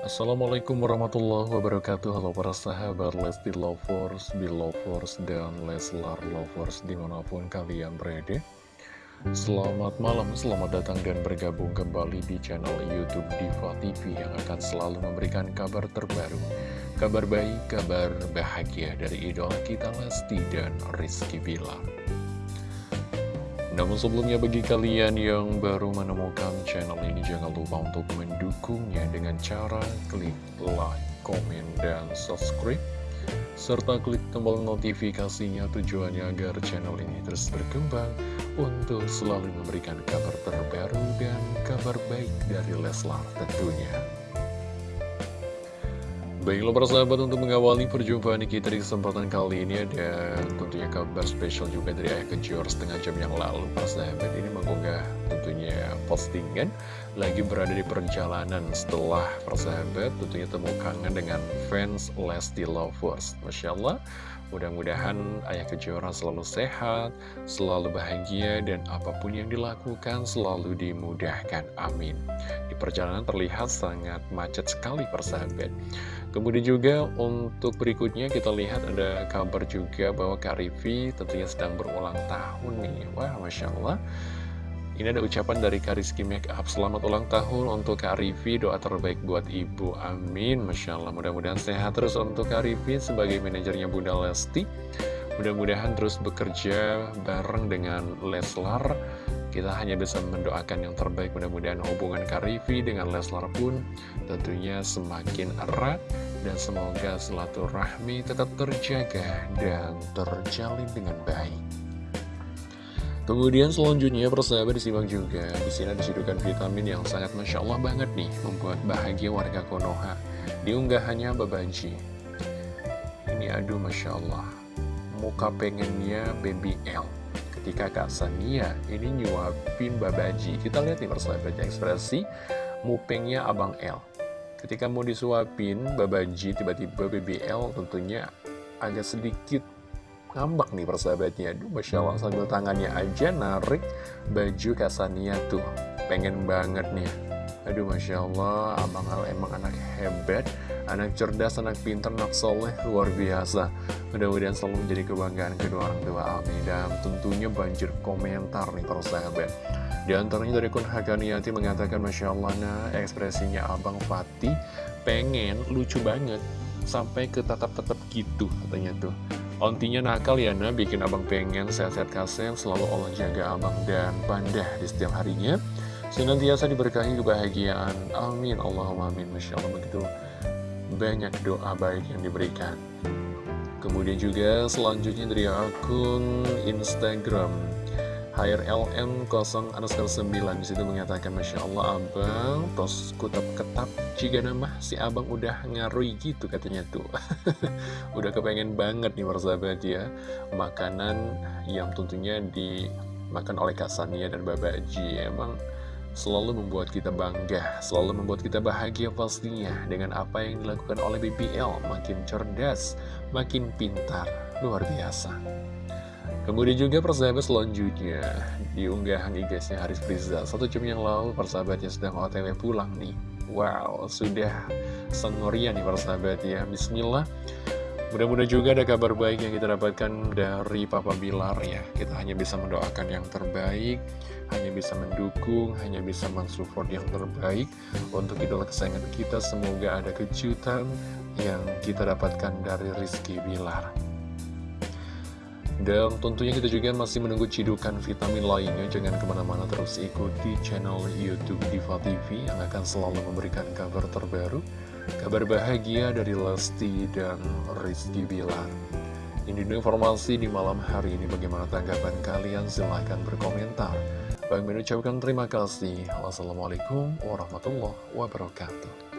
Assalamualaikum warahmatullahi wabarakatuh. Halo para sahabat Lesti Lovers, Belovers, dan Leslar Lovers di mana pun kalian berada. Selamat malam, selamat datang dan bergabung kembali di channel Youtube Diva TV Yang akan selalu memberikan kabar terbaru Kabar baik, kabar bahagia dari idola kita Lesti dan Rizky Bilar namun sebelumnya bagi kalian yang baru menemukan channel ini jangan lupa untuk mendukungnya dengan cara klik like, komen, dan subscribe serta klik tombol notifikasinya tujuannya agar channel ini terus berkembang untuk selalu memberikan kabar terbaru dan kabar baik dari Leslar tentunya. Baiklah para sahabat untuk mengawali perjumpaan kita di kesempatan kali ini ada tentunya kabar spesial juga dari Ayah Kejor setengah jam yang lalu. Para sahabat ini mengunggah tentunya postingan lagi berada di perjalanan setelah para sahabat tentunya temu kangen dengan fans Lesti Lovers. Masya Allah Mudah-mudahan Ayah Kejora selalu sehat, selalu bahagia, dan apa pun yang dilakukan selalu dimudahkan. Amin. Di perjalanan terlihat sangat macet sekali persahabat. Kemudian juga untuk berikutnya kita lihat ada kabar juga bahwa Kak Rivi tentunya sedang berulang tahun nih. Wah, Masya Allah. Ini ada ucapan dari Kariski Makeup Selamat ulang tahun untuk Kak Doa terbaik buat ibu. Amin. Masya Allah. Mudah-mudahan sehat terus untuk Kak Sebagai manajernya Bunda Lesti. Mudah-mudahan terus bekerja bareng dengan Leslar. Kita hanya bisa mendoakan yang terbaik. Mudah-mudahan hubungan Kak dengan Leslar pun Tentunya semakin erat. Dan semoga silaturahmi tetap terjaga Dan terjalin dengan baik Kemudian selanjutnya persahabat disimak juga di sini disidukan vitamin yang sangat masya Allah banget nih membuat bahagia warga Konoha. Diunggahannya Babaji. Ini aduh masya Allah. Muka pengennya baby L. Ketika Kak Sania ini nyuapin Babaji. Kita lihat nih persahabat ekspresi mupengnya Abang L. Ketika mau disuapin Babaji tiba-tiba baby L tentunya agak sedikit ngambak nih persahabatnya. Aduh Masya Allah sambil tangannya aja narik baju Kasania tuh. Pengen banget nih. Aduh Masya Allah Abang Al emang anak hebat Anak cerdas, anak pintar, anak soleh Luar biasa. Mudah-mudahan selalu menjadi kebanggaan kedua orang tua Amin Dan tentunya banjir komentar nih persahabat. Di antaranya dari Kun Hakaniati mengatakan Masya Allah nah ekspresinya Abang Fatih Pengen lucu banget Sampai ke tatap-tatap gitu katanya tuh Ontinya nakal ya nah, bikin abang pengen sehat-sehat kasem, selalu Allah jaga abang dan pandah di setiap harinya. Senantiasa diberkahi kebahagiaan. Amin. Allahumma amin. Masya Allah begitu banyak doa baik yang diberikan. Kemudian juga selanjutnya dari akun Instagram HRLM 0 underscore 9 di situ mengatakan Masya Allah abang tos kutap ketap jika nama si abang udah ngarui gitu katanya tuh. Udah kepengen banget nih persahabat ya. Makanan yang tentunya dimakan oleh Kasania dan Babaji emang selalu membuat kita bangga selalu membuat kita bahagia pastinya dengan apa yang dilakukan oleh BBL makin cerdas makin pintar luar biasa Kemudian juga persahabat selanjutnya di unggahan IG-nya Haris Priza Satu jam yang lalu persahabatnya sedang otw pulang nih. Wow, sudah sengoria nih persahabat ya. Bismillah. Mudah-mudahan juga ada kabar baik yang kita dapatkan dari Papa Bilar ya. Kita hanya bisa mendoakan yang terbaik Hanya bisa mendukung, hanya bisa mensupport yang terbaik Untuk idola kesayangan kita. Semoga ada kejutan yang kita dapatkan dari Rizky Bilar dan tentunya kita juga masih menunggu cidukan vitamin lainnya. Jangan ke mana-mana terus ikuti channel Youtube Diva TV Yang akan selalu memberikan kabar terbaru Kabar bahagia dari Lesti dan Rizky Bilar. Ini informasi di malam hari ini. Bagaimana tanggapan kalian? Silahkan berkomentar. Bang mengucapkan terima kasih. Wassalamualaikum warahmatullahi wabarakatuh